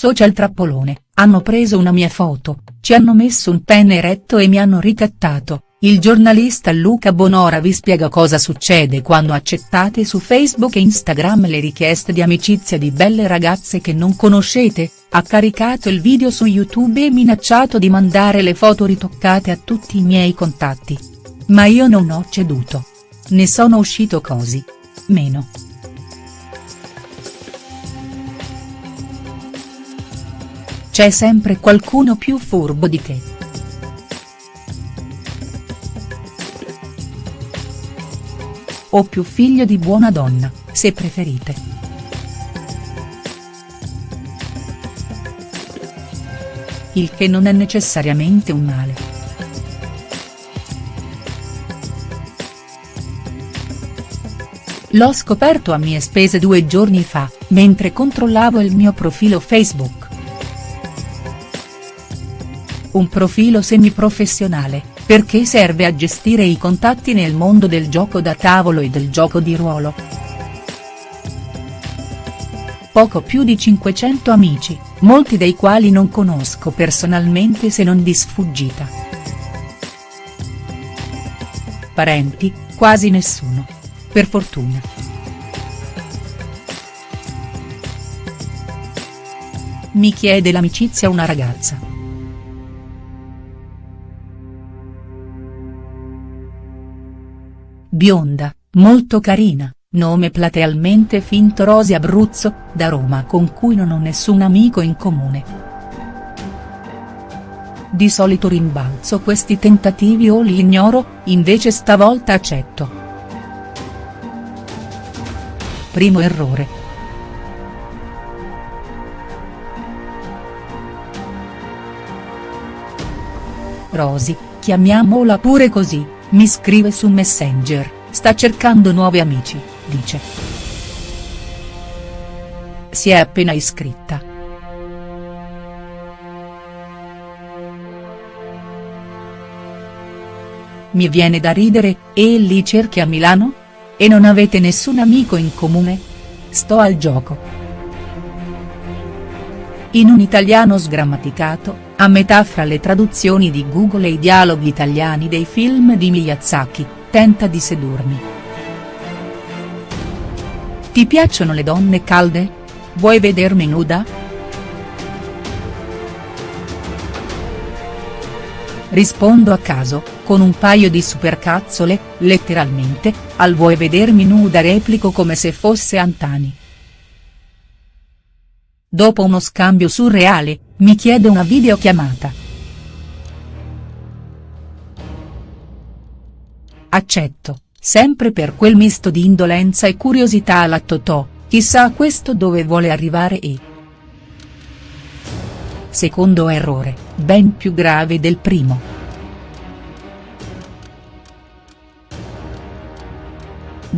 social trappolone, hanno preso una mia foto, ci hanno messo un penne eretto e mi hanno ricattato, il giornalista Luca Bonora vi spiega cosa succede quando accettate su Facebook e Instagram le richieste di amicizia di belle ragazze che non conoscete, ha caricato il video su YouTube e minacciato di mandare le foto ritoccate a tutti i miei contatti. Ma io non ho ceduto. Ne sono uscito così. Meno. C'è sempre qualcuno più furbo di te. O più figlio di buona donna, se preferite. Il che non è necessariamente un male. L'ho scoperto a mie spese due giorni fa, mentre controllavo il mio profilo Facebook un profilo semiprofessionale, perché serve a gestire i contatti nel mondo del gioco da tavolo e del gioco di ruolo. Poco più di 500 amici, molti dei quali non conosco personalmente se non di sfuggita. Parenti, quasi nessuno. Per fortuna. Mi chiede l'amicizia una ragazza. Bionda, molto carina, nome platealmente finto Rosi Abruzzo, da Roma con cui non ho nessun amico in comune. Di solito rimbalzo questi tentativi o li ignoro, invece stavolta accetto. Primo errore. Rosi, chiamiamola pure così mi scrive su Messenger, sta cercando nuovi amici, dice. Si è appena iscritta. Mi viene da ridere, e lì cerchi a Milano? E non avete nessun amico in comune? Sto al gioco. In un italiano sgrammaticato, a metà fra le traduzioni di Google e i dialoghi italiani dei film di Miyazaki, tenta di sedurmi. Ti piacciono le donne calde? Vuoi vedermi nuda?. Rispondo a caso, con un paio di supercazzole, letteralmente, al vuoi vedermi nuda replico come se fosse Antani. Dopo uno scambio surreale, mi chiede una videochiamata. Accetto, sempre per quel misto di indolenza e curiosità alla Totò, chissà questo dove vuole arrivare e. Secondo errore, ben più grave del primo.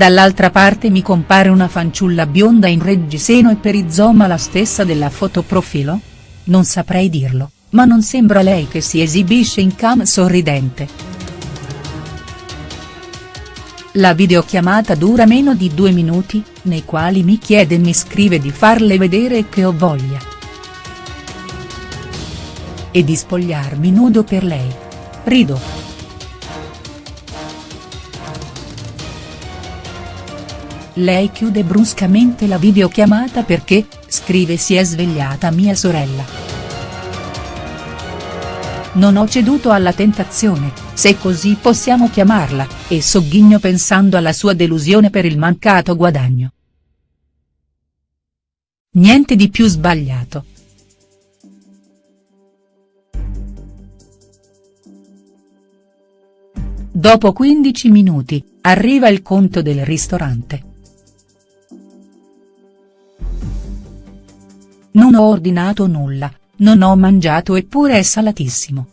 Dall'altra parte mi compare una fanciulla bionda in reggiseno e perizoma la stessa della fotoprofilo? Non saprei dirlo, ma non sembra lei che si esibisce in cam sorridente. La videochiamata dura meno di due minuti, nei quali mi chiede e mi scrive di farle vedere che ho voglia. E di spogliarmi nudo per lei. Rido. Lei chiude bruscamente la videochiamata perché, scrive si è svegliata mia sorella. Non ho ceduto alla tentazione, se così possiamo chiamarla, e sogghigno pensando alla sua delusione per il mancato guadagno. Niente di più sbagliato. Dopo 15 minuti, arriva il conto del ristorante. Non ho ordinato nulla, non ho mangiato eppure è salatissimo.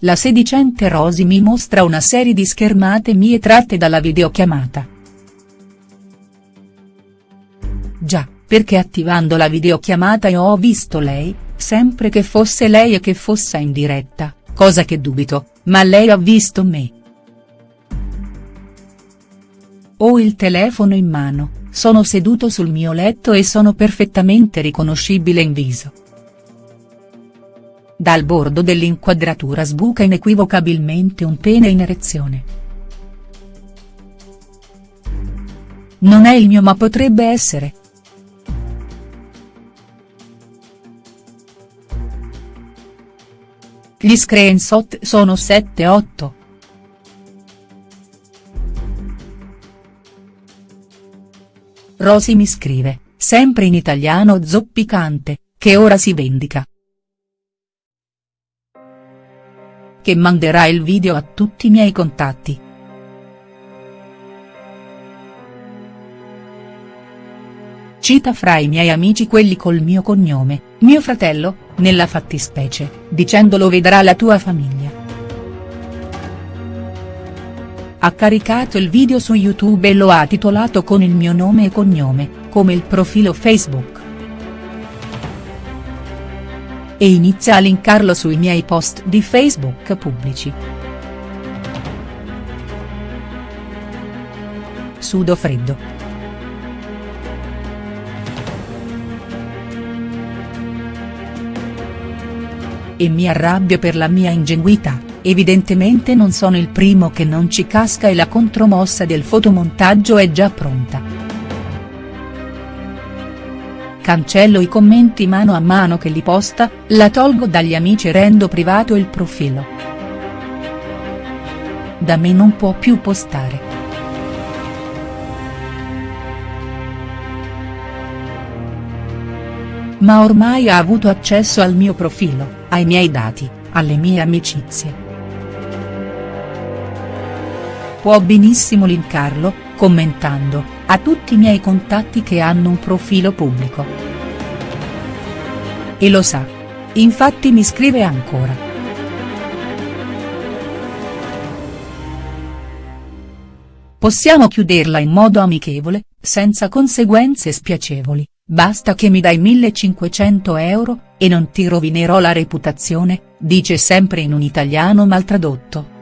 La sedicente Rosy mi mostra una serie di schermate mie tratte dalla videochiamata. Già, perché attivando la videochiamata io ho visto lei, sempre che fosse lei e che fosse in diretta, cosa che dubito, ma lei ha visto me. Ho il telefono in mano, sono seduto sul mio letto e sono perfettamente riconoscibile in viso. Dal bordo dell'inquadratura sbuca inequivocabilmente un pene in erezione. Non è il mio ma potrebbe essere. Gli screenshot sono 7-8. Rosy mi scrive, sempre in italiano zoppicante, che ora si vendica. Che manderà il video a tutti i miei contatti. Cita fra i miei amici quelli col mio cognome, mio fratello, nella fattispecie, dicendolo vedrà la tua famiglia. Ha caricato il video su YouTube e lo ha titolato con il mio nome e cognome, come il profilo Facebook. E inizia a linkarlo sui miei post di Facebook pubblici. Sudo freddo. E mi arrabbio per la mia ingenuità, evidentemente non sono il primo che non ci casca e la contromossa del fotomontaggio è già pronta. Cancello i commenti mano a mano che li posta, la tolgo dagli amici e rendo privato il profilo. Da me non può più postare. Ma ormai ha avuto accesso al mio profilo ai miei dati, alle mie amicizie. Può benissimo linkarlo, commentando, a tutti i miei contatti che hanno un profilo pubblico. E lo sa. Infatti mi scrive ancora. Possiamo chiuderla in modo amichevole, senza conseguenze spiacevoli, basta che mi dai 1500 euro, e non ti rovinerò la reputazione, dice sempre in un italiano maltradotto.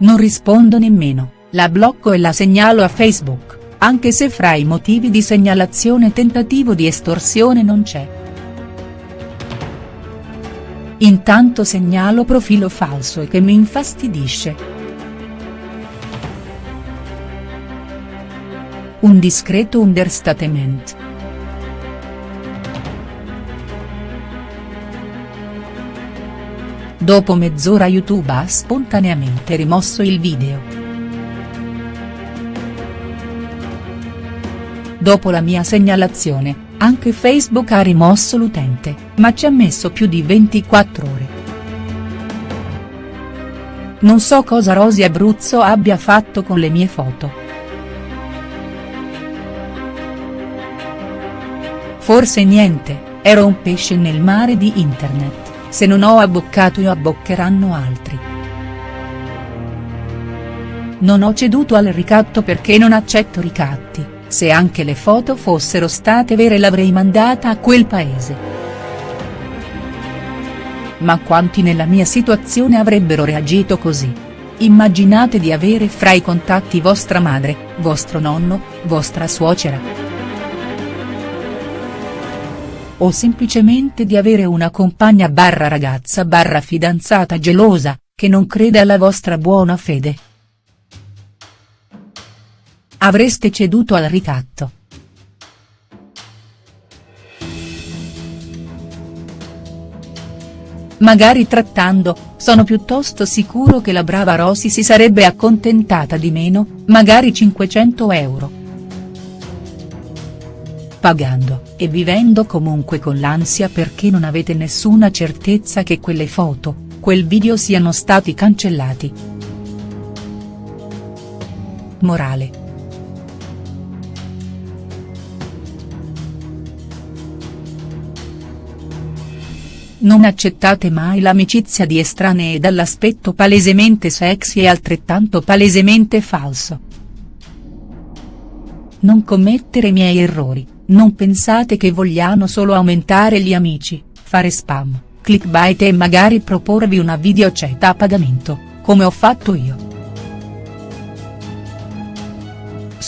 Non rispondo nemmeno, la blocco e la segnalo a Facebook, anche se fra i motivi di segnalazione tentativo di estorsione non c'è. Intanto segnalo profilo falso e che mi infastidisce. Un discreto understatement. Dopo mezz'ora YouTube ha spontaneamente rimosso il video. Dopo la mia segnalazione, anche Facebook ha rimosso l'utente, ma ci ha messo più di 24 ore. Non so cosa Rosy Abruzzo abbia fatto con le mie foto. Forse niente, ero un pesce nel mare di internet. Se non ho abboccato io abboccheranno altri. Non ho ceduto al ricatto perché non accetto ricatti, se anche le foto fossero state vere l'avrei mandata a quel paese. Ma quanti nella mia situazione avrebbero reagito così? Immaginate di avere fra i contatti vostra madre, vostro nonno, vostra suocera o semplicemente di avere una compagna barra ragazza barra fidanzata gelosa, che non crede alla vostra buona fede. Avreste ceduto al ricatto. Magari trattando, sono piuttosto sicuro che la brava Rosy si sarebbe accontentata di meno, magari 500 euro pagando, e vivendo comunque con l'ansia perché non avete nessuna certezza che quelle foto, quel video siano stati cancellati. Morale. Non accettate mai l'amicizia di estranei dall'aspetto palesemente sexy e altrettanto palesemente falso. Non commettere miei errori. Non pensate che vogliano solo aumentare gli amici, fare spam, clickbait e magari proporvi una videochat a pagamento, come ho fatto io.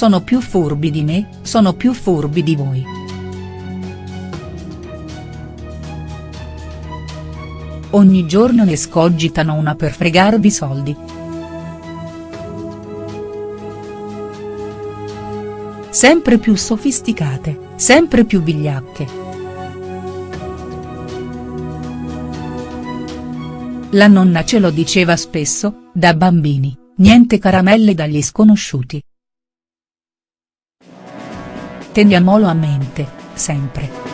sono più furbi di me, sono più furbi di voi. Ogni giorno ne scogitano una per fregarvi soldi. Sempre più sofisticate, sempre più vigliacche. La nonna ce lo diceva spesso, da bambini, niente caramelle dagli sconosciuti. Teniamolo a mente, sempre.